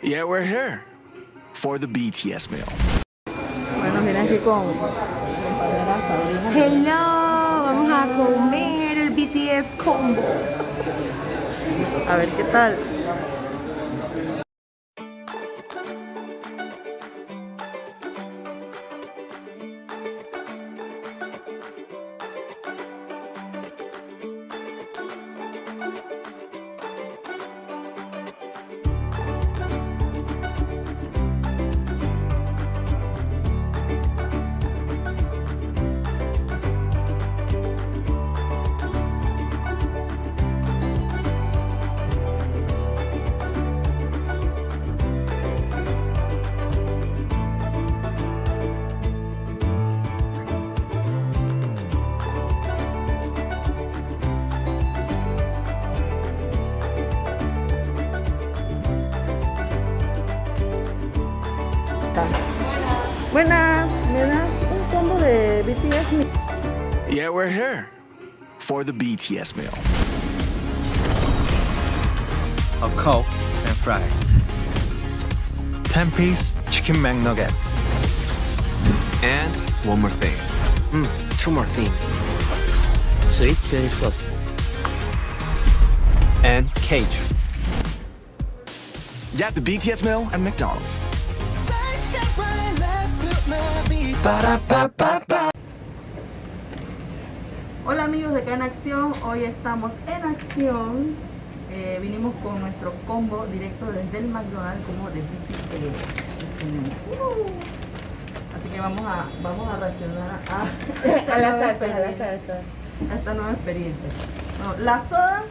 Yeah, we're here for the BTS meal. Bueno, mira aquí con. Hello, vamos a comer el BTS combo. A ver qué tal. We're here for the BTS meal. a Coke and fries. 10 piece chicken McNuggets. And one more thing. Mm, two more things. Sweet chili sauce. And cage. Get the BTS meal at McDonald's. Hola amigos de Can Acción, hoy estamos en acción. Eh, vinimos con nuestro combo directo desde el McDonald's como de BTS. Uh. Así que vamos a, vamos a reaccionar a, la nueva salsa, a la experiencia. salsa. a esta nueva experiencia. Bueno, la soda,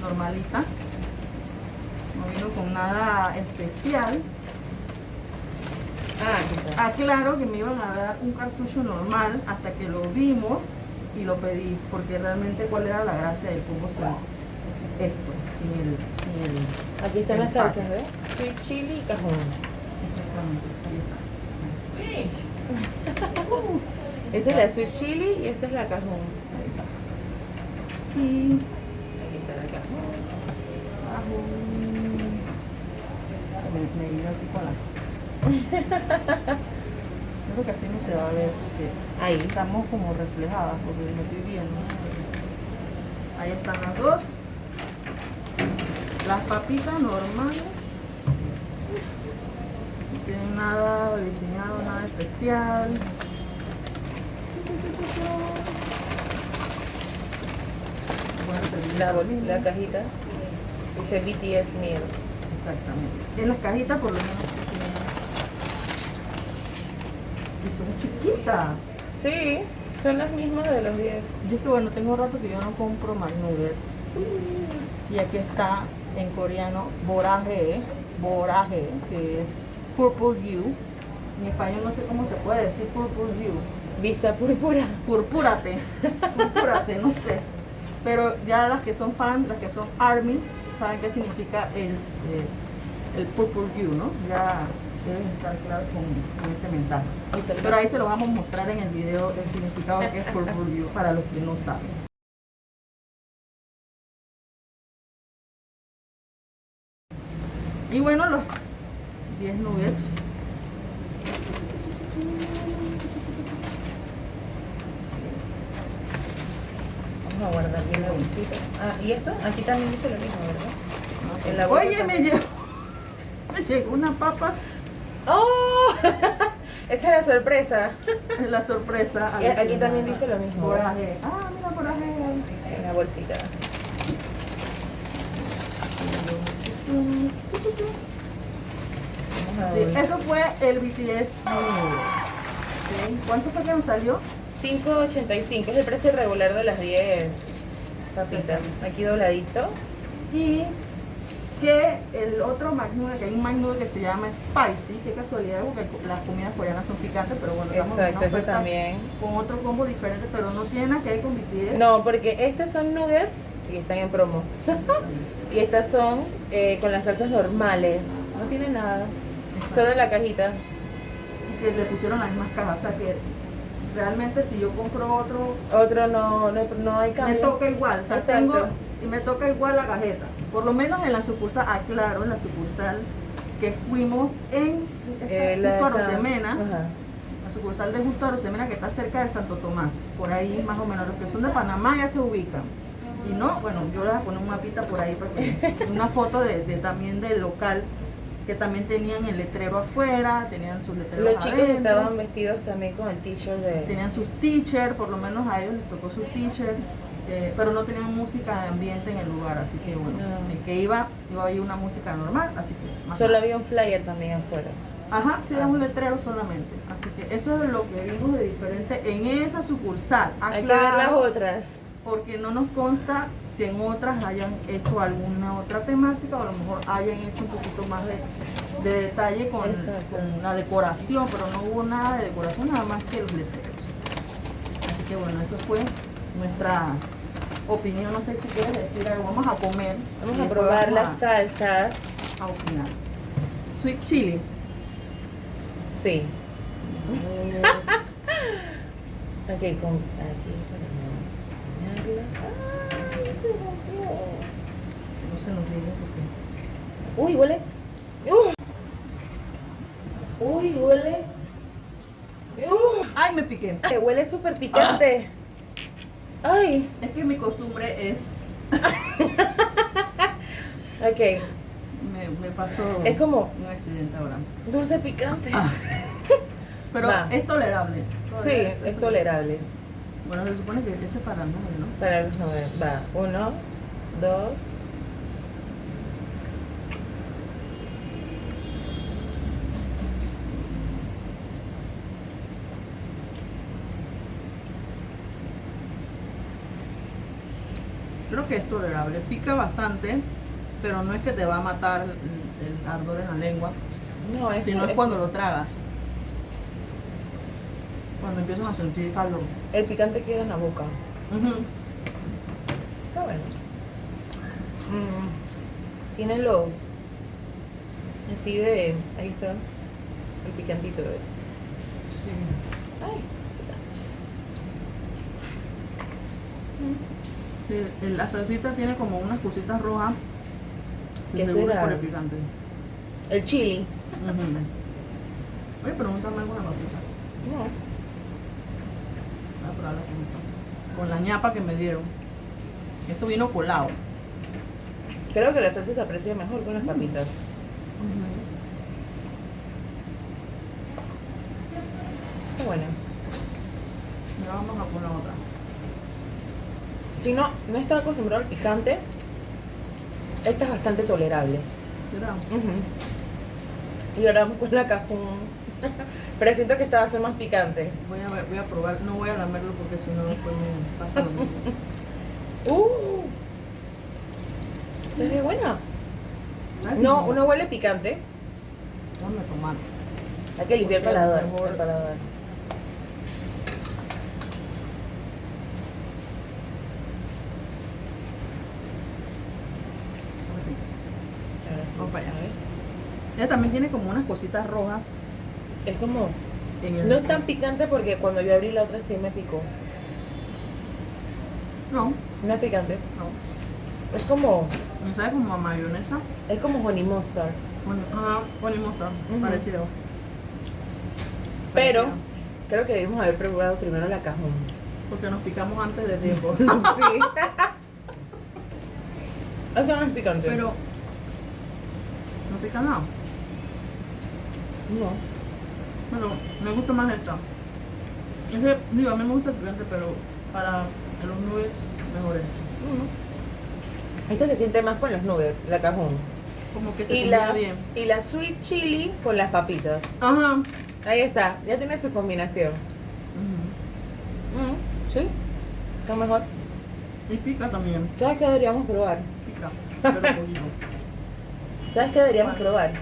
normalita. No vino con nada especial. Ah. Aclaro que me iban a dar un cartucho normal hasta que lo vimos y lo pedí, porque realmente cuál era la gracia del combo sin esto, sin el, sin el Aquí están las salsas, ¿ves? Sweet chili y cajón. Exactamente, ahí está. Esa es la sweet chili y esta es la cajón. Ahí está. Y Aquí está la cajón. Me, me vino aquí con la cosa. Creo que así no se va a ver porque Ahí. estamos como reflejadas porque lo estoy viendo. Ahí están las dos. Las papitas normales. No tienen nada diseñado, nada especial. La, lo bol- mismo. la cajita. Dice BTS meal. Exactamente. En las cajitas por lo menos sí tienen. Y son chiquitas. Sí, son las mismas de los 10. Yo es que bueno, tengo rato que yo no compro McNugget. Y aquí está en coreano Boraje, Boraje, que es Purple You. En español no sé cómo se puede decir Purple You. Vista púrpura. Purpúrate, purpúrate, no sé. Pero ya las que son fans, las que son ARMY, saben qué significa el, eh, el Purple You, ¿no? Ya deben estar claros con, con ese mensaje. Pero ahí se lo vamos a mostrar en el video el significado que es Purple You para los que no saben. Y bueno, los 10 nuggets. Vamos a guardar bien la bolsita. Ah, ¿y esto? Aquí también dice lo mismo, ¿verdad? Oye, me llegó, me llegó una papa, ¡Oh! Esta es la sorpresa. la sorpresa. Y aquí también dice lo mismo. Coraje. Ah, mira, coraje. En la bolsita. A Sí, ver. eso fue el BTS ¿Cuánto fue que nos salió? 5.85 es el precio regular de las 10 papitas. Aquí dobladito. Y que el otro McNugget, que hay un McNugget que se llama Spicy, qué casualidad, porque las comidas coreanas son picantes, pero bueno, Exacto, eso también. con otro combo diferente, pero no tiene nada que ver con BTS. No, porque estas son nuggets y están en promo. y estas son eh, con las salsas normales. No tiene nada. Solo la cajita. Y que le pusieron las mismas cajas, o sea que realmente si yo compro otro, Otro no, no, no hay me cambio. toca igual, o sea, Exacto. tengo, y me toca igual la cajeta. Por lo menos en la sucursal, aclaro, en la sucursal que fuimos en Eh, la justo Rosemena, la sucursal de justo Rosemena que está cerca de Santo Tomás, por ahí más o menos, los que son de Panamá ya se ubican. Y no, bueno, yo les voy a poner un mapita por ahí, para que- una foto de, de- también del local, que también tenían el letrero afuera, tenían sus letreros Los chicos adentro. estaban vestidos también con el t-shirt de... tenían sus teachers, por lo menos a ellos les tocó su teacher, eh, pero no tenían música de ambiente en el lugar, así que bueno, No. el que iba, iba a oír una música normal, así que más Solo había un flyer también afuera. Ajá, sí, era un letrero solamente, así que eso es lo que vimos de diferente en esa sucursal. Hay que ver las otras. Porque no nos consta si en otras hayan hecho alguna otra temática o a lo mejor hayan hecho un poquito más de, de detalle con, con la decoración, pero no hubo nada de decoración, nada más que los letreros. Así que bueno, eso fue nuestra opinión. No sé si quieres decir algo. Vamos a comer. Vamos a probar las salsas. a, opinar. Sweet chili. Sí. ok, con aquí para. ¡Ay, se rompió! No se nos diga porque. Uy, huele. Uy, huele. ¡Ay, me piqué! que huele súper picante. Ay. Es que mi costumbre es. Ok. Me, me pasó Es como un accidente ahora. dulce picante. Pero Va. es tolerable. Sí, es tolerable. Bueno, se supone que este es para nueve, ¿no? Para los nueve. Va. Uno, dos. Creo que es tolerable. Pica bastante, pero no es que te va a matar el, el ardor en la lengua, No, es sino es cuando lo tragas. Cuando empiezan a sentir calor. el picante queda en la boca. Ujú. Está bueno. Mm, Tiene los. Así de. Ahí está. El picantito. de- Ay. El- la salsita tiene como unas cositas rojas. que ¿Qué seguro por el picante. El chili. Ujú. Oye, pregúntame alguna papita. No. Voy a probar la. Con la ñapa que me dieron. Esto vino colado. Creo que la salsa se aprecia mejor con las papitas. Está buena. Ya vamos a poner otra. Si no, no está acostumbrado al picante, esta es bastante tolerable. ¿Será? Y ahora vamos con la cajún. Pero siento que esta va a ser más picante. Voy a, ver- voy a probar, no voy a lamerlo porque si no después me pasa lo mismo. ¡Uh! ¿Se ve buena? No, uno huele picante. Déjame tomar. Hay que limpiar paladar. El paladar. A ver si- Ahora sí. Vamos para allá. A ver. Ella también tiene como unas cositas rojas Es como. en el. No es tan picante porque cuando yo abrí la otra sí me picó. No, No es picante. no. Es como. Me sabe como a mayonesa. Es como honey mustard. Bueno, ajá, bueno, y mostrar. Ujú. Parecido. Pero Parecido. creo que debimos haber probado primero la cajón. Porque nos picamos antes de tiempo. sí. Eso no es picante. Pero. No pica nada. No. Pero me gusta más esta. Es que, digo, a mí me gusta el picante, pero para los nubes mejor es. Esta se siente más con los nubes, la cajón. Como que se Y la, bien. y la sweet chili con las papitas. Ajá. Ahí está, ya tiene su combinación. Mm, sí, está mejor. Y pica también. ¿Sabes qué deberíamos probar? Pica. Pero poquito. ¿Sabes qué deberíamos probar?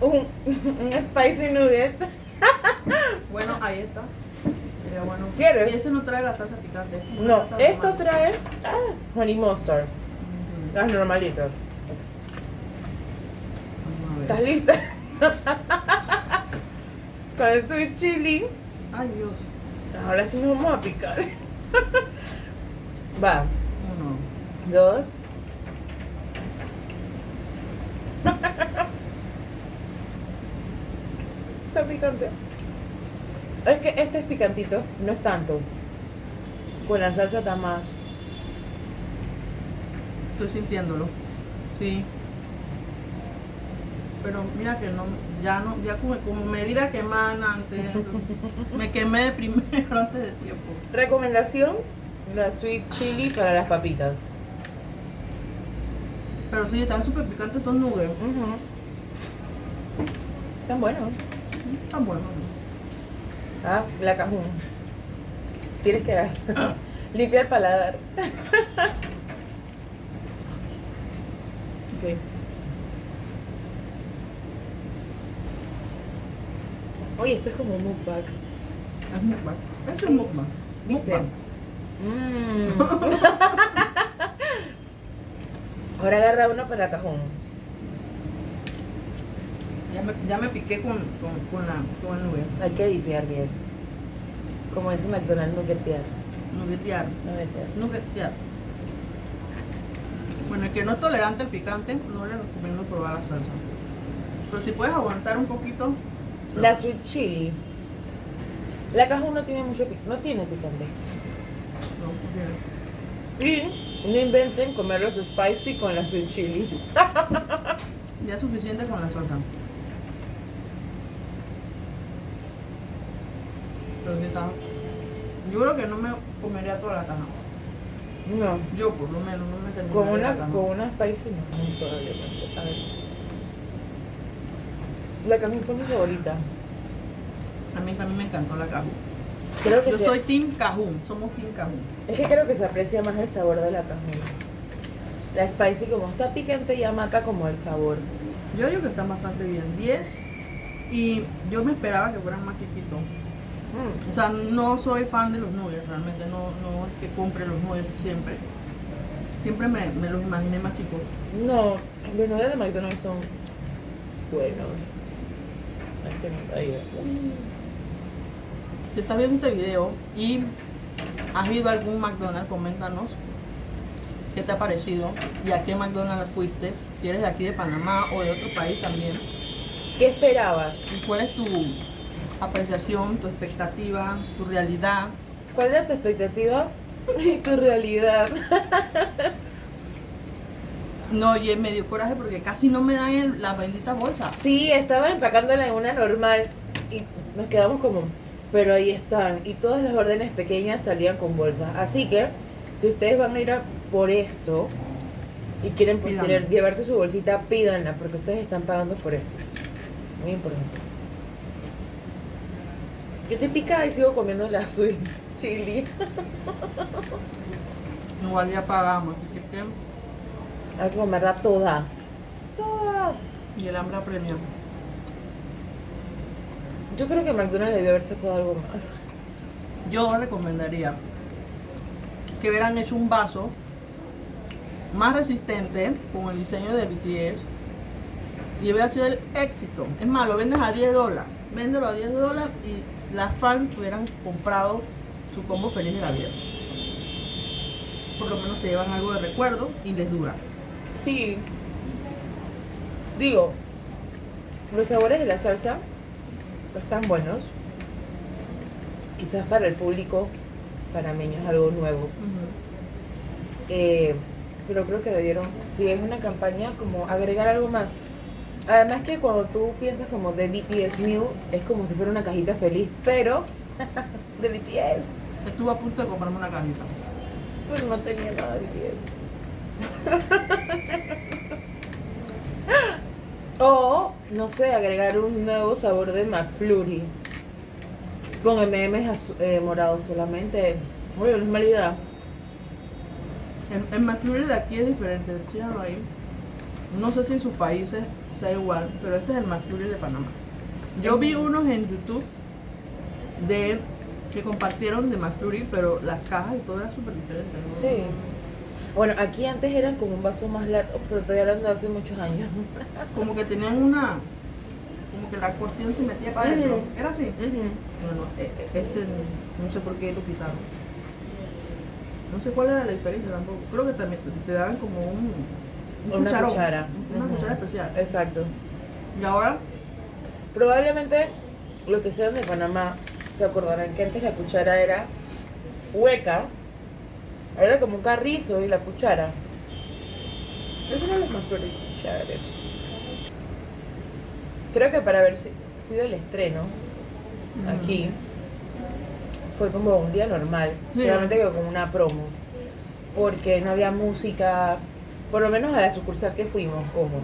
Un, un spicy nugget. Bueno, ahí está. Sería bueno. ¿Quieres? Y ese no trae la salsa picante. No, salsa esto normal. trae ah, honey mustard. Ujú. Las normalitas. Vamos a ver. ¿Estás lista? Con el sweet chili. Ay, Dios. Ahora sí nos vamos a picar. Va, Uno, dos, Está picante. Es que este es picantito, no es tanto. Con la salsa está más. Estoy sintiéndolo. Sí. Pero mira que no, ya no, ya como, como me dirá queman antes, me quemé de primero antes de tiempo. Recomendación: la sweet chili para las papitas. Pero sí, están súper picantes estos nuggets. Ujú. Están buenos. Están buenos. Ah, la cajún. Tienes que limpiar el paladar. Ok. Oye, esto es como mukbang. Es mukbang. Este es mukbang. ¿Viste? Mukbang. Mm. Ahora agarra uno para la cajón. Ya me, ya me piqué con, con, con, la, con el nugget. Hay que limpiar bien. Como dice McDonald's. Nuggetear. Nuggetear. Nuggetear. Bueno, el que no es tolerante al picante, no le recomiendo probar la salsa. Pero si puedes aguantar un poquito. La sweet chili. La cajón no tiene mucho picante. No tiene picante. No, Y no inventen comer los spicy con la sweet chili. ya es suficiente con la salsa. Pero está. Yo creo que no me comería toda la caja. No. Yo por lo menos no me terminaría Con una, la caja. con una spicy no. A ver. La cajón fue mi favorita. A mí también me encantó la cajú. Creo que Yo se- soy Team Cajún, somos Team Cajún. Es que creo que se aprecia más el sabor de la cajón. La spicy como está picante ya mata como el sabor. Yo digo que están bastante bien, 10. Y yo me esperaba que fueran más chiquitos. Mm. O sea, no soy fan de los nuggets, realmente no, no es que compre los nuggets siempre. Siempre me, me los imaginé más chicos. No, los nuggets de McDonald's son buenos. Ahí, Si estás viendo este video y has ido a algún McDonald's, coméntanos qué te ha parecido y a qué McDonald's fuiste. Si eres de aquí de Panamá o de otro país también. ¿Qué esperabas? ¿Y cuál es tu apreciación, tu expectativa, tu realidad? ¿Cuál era tu expectativa y tu realidad? No, y me dio coraje porque casi no me dan el- la bendita bolsa. Sí, estaba empacándola en una normal y nos quedamos como, pero ahí están. Y todas las órdenes pequeñas salían con bolsas. Así que, si ustedes van a ir a por esto y quieren pues, tener- llevarse su bolsita, pídanla, porque ustedes están pagando por esto. Muy importante. Yo estoy picada y sigo comiendo la sweet chili. Igual ya pagamos. así que- Hay que comerla toda. Toda. Y el hambre apremia. Yo creo que McDonald's debió haber sacado algo más. Yo recomendaría que hubieran hecho un vaso más resistente con el diseño de BTS y hubiera sido el éxito. Es más, lo vendes a 10 dólares. Véndelo a 10 dólares y las fans hubieran comprado su combo feliz de la vida. Por lo menos se llevan algo de recuerdo y les dura. Sí. Digo, los sabores de la salsa están buenos. Quizás para el público panameño es algo nuevo. Eh, pero creo que debieron, si es una campaña, como agregar algo más. Además que cuando tú piensas como de BTS Meal, es como si fuera una cajita feliz, pero de BTS. Estuve a punto de comprarme una cajita. Pero no tenía nada de BTS. o, no sé, agregar un nuevo sabor de McFlurry. Con M&M's eh, morados solamente. Oye, no es mala idea. El, el McFlurry de aquí es diferente, síganlo ahí. No sé si en sus países está igual, pero este es el McFlurry de Panamá. Yo vi unos en YouTube de que compartieron de McFlurry, pero las cajas y todo era súper diferente. ¿no? Sí. Bueno, aquí antes eran como un vaso más largo, pero todavía eran de hace muchos años. Como que tenían una, como que la cortina se metía para adentro. Era así. Bueno, e- e- este no sé por qué lo quitaron. No sé cuál era la diferencia tampoco. Creo que también te daban como un Un Una cucharón, cuchara. Una cuchara especial. Exacto. Y ahora, Probablemente los que sean de Panamá se acordarán que antes la cuchara era hueca. Era como un carrizo y la cuchara. Esos eran los más flores cucharas. Creo que para haber si- sido el estreno aquí fue como un día normal, Sí. solamente que con una promo. Porque no había música, por lo menos a la sucursal que fuimos, ojo.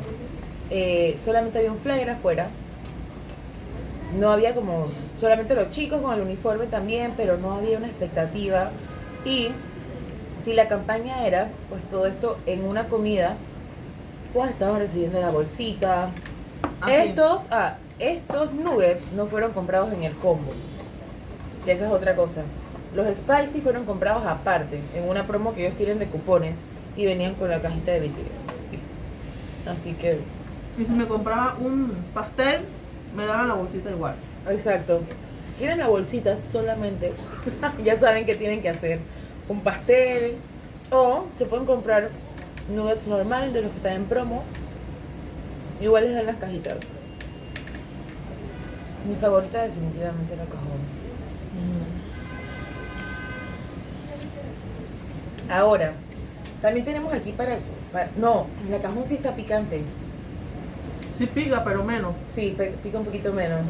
Eh, solamente había un flyer afuera. No había como, solamente los chicos con el uniforme también, pero no había una expectativa. Y si la campaña era, pues todo esto en una comida, pues estaban recibiendo la bolsita. Ah, sí. estos, ah, estos nuggets no fueron comprados en el combo. Esa es otra cosa. Los spicy fueron comprados aparte, en una promo que ellos tienen de cupones y venían con la cajita de BTS. Así que, y si me compraba un pastel, me daban la bolsita igual. exacto. Si quieren la bolsita solamente, ya saben que tienen que hacer un pastel o se pueden comprar nuggets normal de los que están en promo. Igual les dan las cajitas. Mi favorita definitivamente la cajón. Ahora, también tenemos aquí para, para- No, la cajón sí está picante. Sí pica, pero menos. Sí, pica un poquito menos.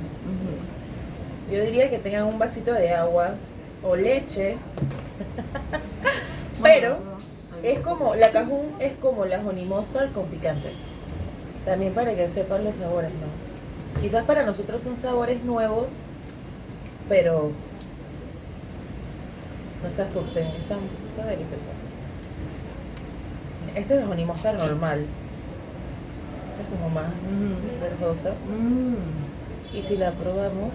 Yo diría que tengan un vasito de agua o leche. Pero es como, la cajún es como la honey mustard con picante. También para que sepan los sabores, ¿no? Quizás para nosotros son sabores nuevos, pero no se asusten, está, está delicioso. Este es honey mustard normal. Este es como más Ujú. verdosa. Mm. Y si la probamos,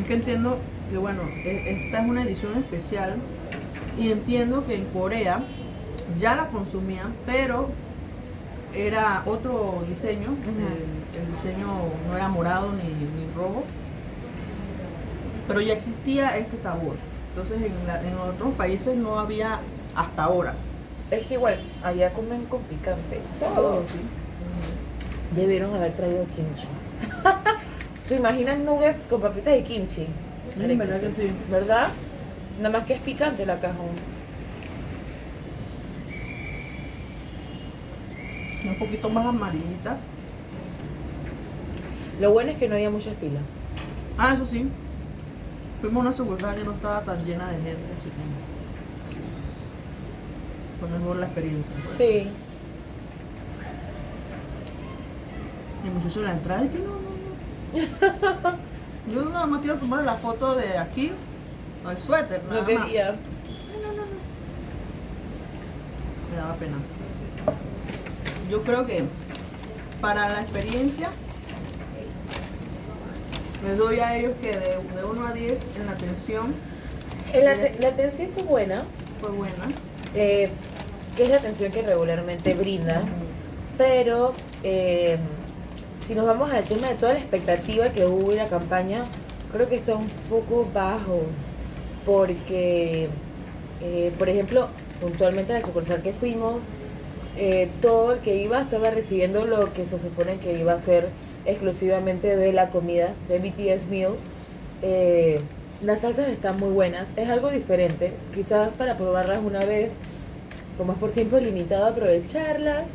Es que entiendo que bueno, e- esta es una edición especial y entiendo que en Corea ya la consumían, pero era otro diseño, el, el diseño no era morado ni, ni rojo, pero ya existía este sabor. Entonces en, la- en otros países no había hasta ahora. es que igual, allá comen con picante. Todo, Todo. sí. Debieron haber traído kimchi. ¿Se imaginan nuggets con papitas y kimchi? Mm, ¿verdad que sí? ¿Verdad? Nada más que es picante la cajón. Un poquito más amarillita. Lo bueno es que no había mucha fila. Ah, eso sí. Fuimos a una sucursal que no estaba tan llena de gente. así que Fue mejor la experiencia. Sí. Y el muchacho la entrada y que no, no, no. Yo nada más quiero tomar la foto de aquí, el suéter, nada No más. quería. Me daba pena. Yo creo que para la experiencia les doy a ellos que de, de 1 a 10 en la atención La, te- la atención fue buena, fue buena. eh, que es la atención que regularmente brindan. Pero eh, si nos vamos al tema de toda la expectativa que hubo y la campaña, creo que está un poco bajo. Porque, eh, por ejemplo, puntualmente a la sucursal que fuimos, eh, todo el que iba estaba recibiendo lo que se supone que iba a ser exclusivamente de la comida de BTS Meal. Eh, las salsas están muy buenas, es algo diferente, quizás para probarlas una vez, como es por tiempo limitado, aprovecharlas.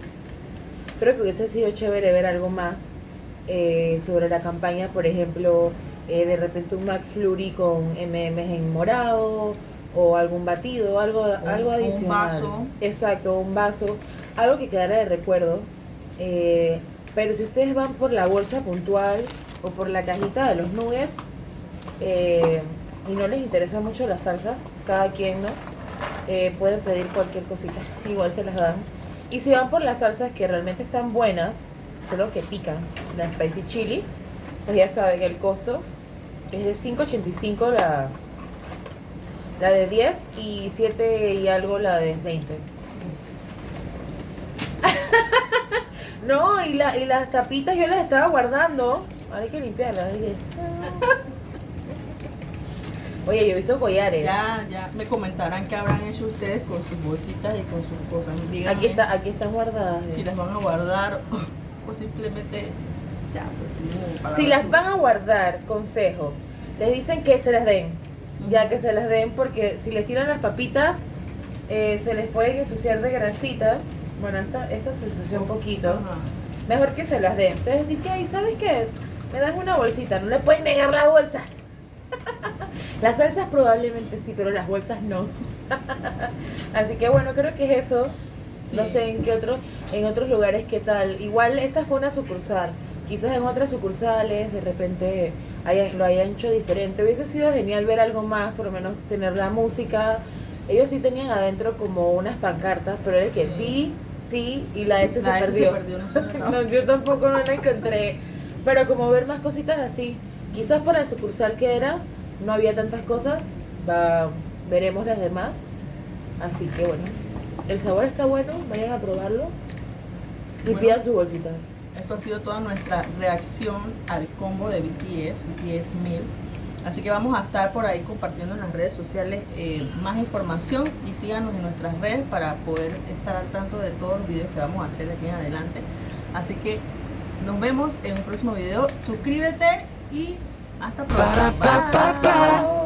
Creo que hubiese sido chévere ver algo más eh, sobre la campaña, por ejemplo, eh, de repente un McFlurry con MMs en morado o algún batido, algo, algo un adicional. vaso. Exacto, un vaso, algo que quedara de recuerdo. Eh, pero si ustedes van por la bolsa puntual o por la cajita de los nuggets eh, y no les interesa mucho la salsa, cada quien, ¿no? Eh, pueden pedir cualquier cosita, igual se las dan. Y si van por las salsas que realmente están buenas, solo que pican, la spicy chili, pues ya saben que el costo es de 5.85 la, la de 10 y 7 y algo la de 20. No, y, la, y las tapitas yo las estaba guardando. Hay que limpiarlas. Oye, yo he visto collares. Ya, ya me comentarán qué habrán hecho ustedes con sus bolsitas y con sus cosas. Díganme Aquí está, aquí están guardadas. si las van a guardar o, o simplemente ya, pues, para Si las van a guardar, consejo, les dicen que se las den, ya que se las den porque si les tiran las papitas, eh, se les puede ensuciar de grasita. Bueno, esta, esta se ensució un poquito. Ajá. Mejor que se las den. Entonces dije, ay, ¿sabes qué? Me das una bolsita, no le pueden negar la bolsa. las salsas probablemente sí, pero las bolsas no. Así que bueno, creo que es eso. No sé en qué otro, en otros lugares qué tal. Igual esta fue una sucursal. Quizás en otras sucursales de repente hayan- lo hayan hecho diferente. Hubiese sido genial ver algo más, por lo menos tener la música. Ellos sí tenían adentro como unas pancartas, pero era que Sí. Y la S La se S perdió. se perdió, no sé dónde estaba. No, yo tampoco no la encontré. Pero como ver más cositas así. Quizás por la sucursal que era, no había tantas cosas. Va, veremos las demás. Así que bueno. El sabor está bueno, vayan a probarlo. Y Bueno. pidan sus bolsitas. Esto ha sido toda nuestra reacción al combo de BTS, BTS 1000. Así que vamos a estar por ahí compartiendo en las redes sociales eh, más información y síganos en nuestras redes para poder estar al tanto de todos los videos que vamos a hacer de aquí en adelante. Así que nos vemos en un próximo video. Suscríbete y hasta pronto.